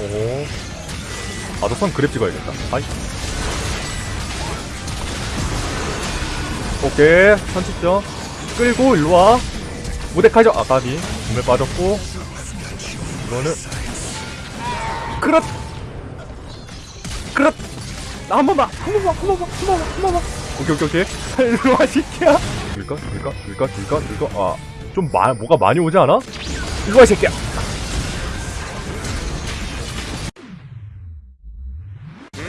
오. 아더선 그랩 찍어야겠다. 아이. 오케이. 선취점. 끌고 일로 와. 무대카죠. 아, 까비. 눈에 빠졌고. 이거는. 그렇! 그렇! 나 한 번만! 한 번만! 한 번만! 한 번만! 한 번만! 오케이, 오케이, 오케이. 일로 와, 새끼야! 들까? 들까? 들까? 들까? 들까? 아. 좀 마, 뭐가 많이 오지 않아? 일로 와, 이 새끼야!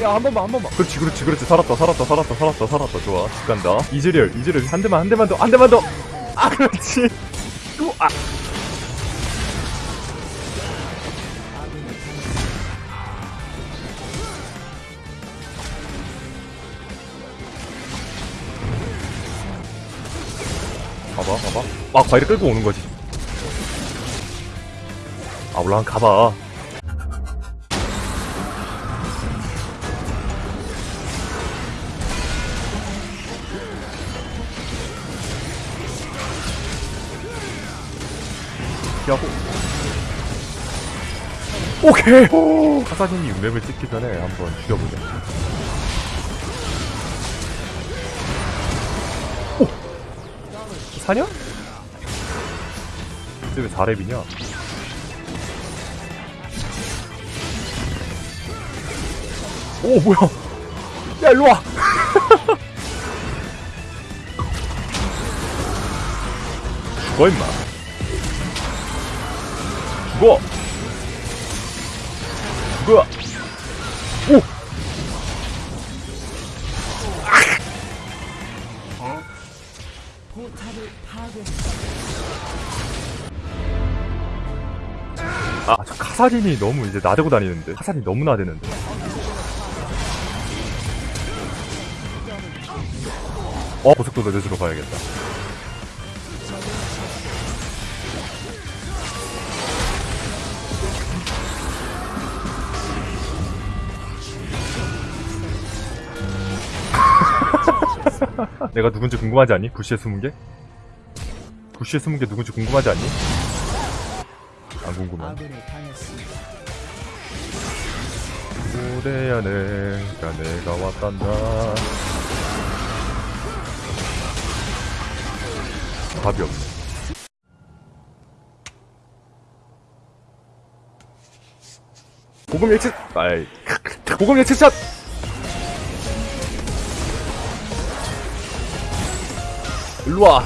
야, 한 번만, 한 번만. 그렇지, 그렇지, 그렇지. 살았다, 살았다, 살았다, 살았다, 살았다. 좋아. 집 간다. 이즈리얼, 이즈리얼. 한 대만, 한 대만 더, 한 대만 더. 아, 그렇지. 또, 아. 봐봐, 봐봐. 아, 과일을 끌고 오는 거지. 아, 올라간 가봐. 피하고. 오케이! 오! 카사딘이 6렙을 찍기 전에 한번 죽여보자. 오! 사냐? 근데 왜 4렙이냐? 오, 뭐야! 야, 일로와! 죽어, 임마. 죽어! 죽어! 오! 아, 저 카사딘이 너무 이제 나대고 다니는데. 카사딘이 너무 나대는데. 어, 고속도로 내주러 가야겠다. 내가 누군지 궁금하지 않니? 부시에 숨은 게? 부시에 숨은 게 누군지 궁금하지 않니? 안 궁금해. 무대 안에 가 내가 왔단다. 답이 없네. 고금 예측, 아이, 고금 예측샷! 일로와.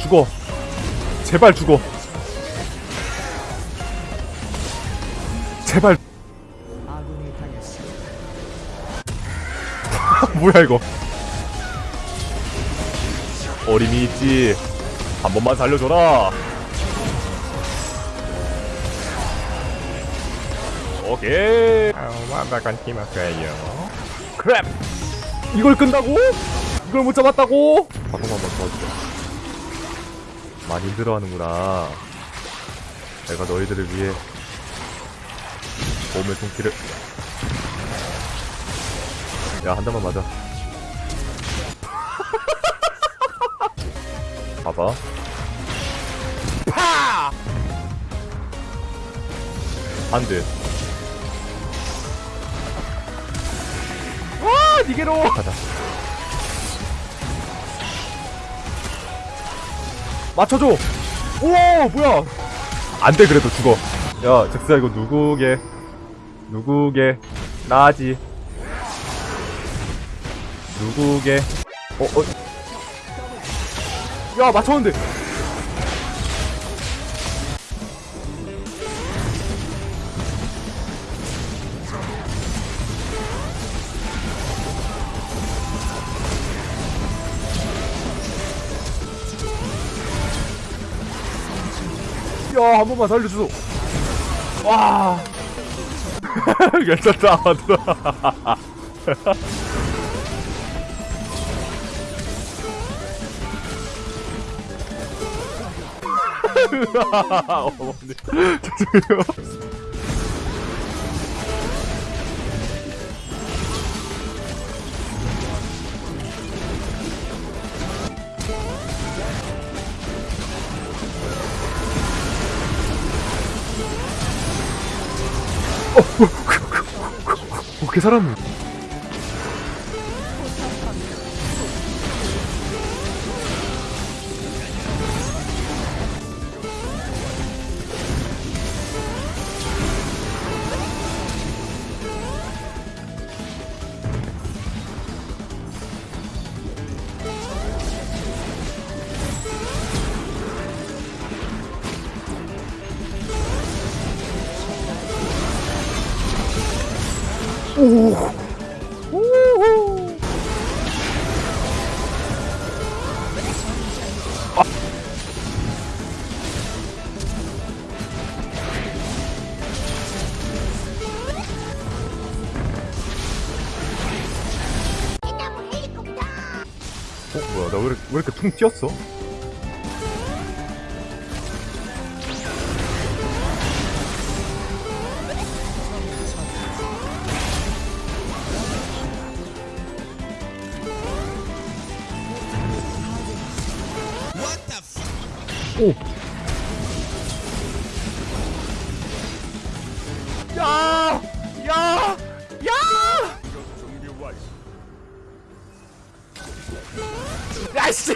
죽어. 제발 죽어. 제발. 뭐야 이거. 어림이 있지. 한 번만 살려줘라. 오케이. 완벽한 팀워크예요. 크랩. 이걸 끈다고? 이걸 못 잡았다고? 방금 한번 도와주자. 많이 힘들어하는구나. 내가 너희들을 위해 몸의 손길을. 야, 한 대만 맞아. 봐봐. 파! 안 돼. 와, 니게로! 가자. 맞춰줘! 오, 뭐야! 안 돼, 그래도 죽어. 야, 잭스야, 이거 누구게? 누구게? 나지. 누구게? 어, 어. 야, 맞췄는데! 야, 한 번만 살려줘. 와. 괜찮다, 맞다. 어머니. 죄송해요. 어, 그, 그, 그, 그, 그, 그, 그, 그, 그, 그, 오. 오. 아. 어, 뭐야, 나 왜 이렇게, 왜 이렇게 퉁 튀었어? 오. 야! 야! 야! 야이씨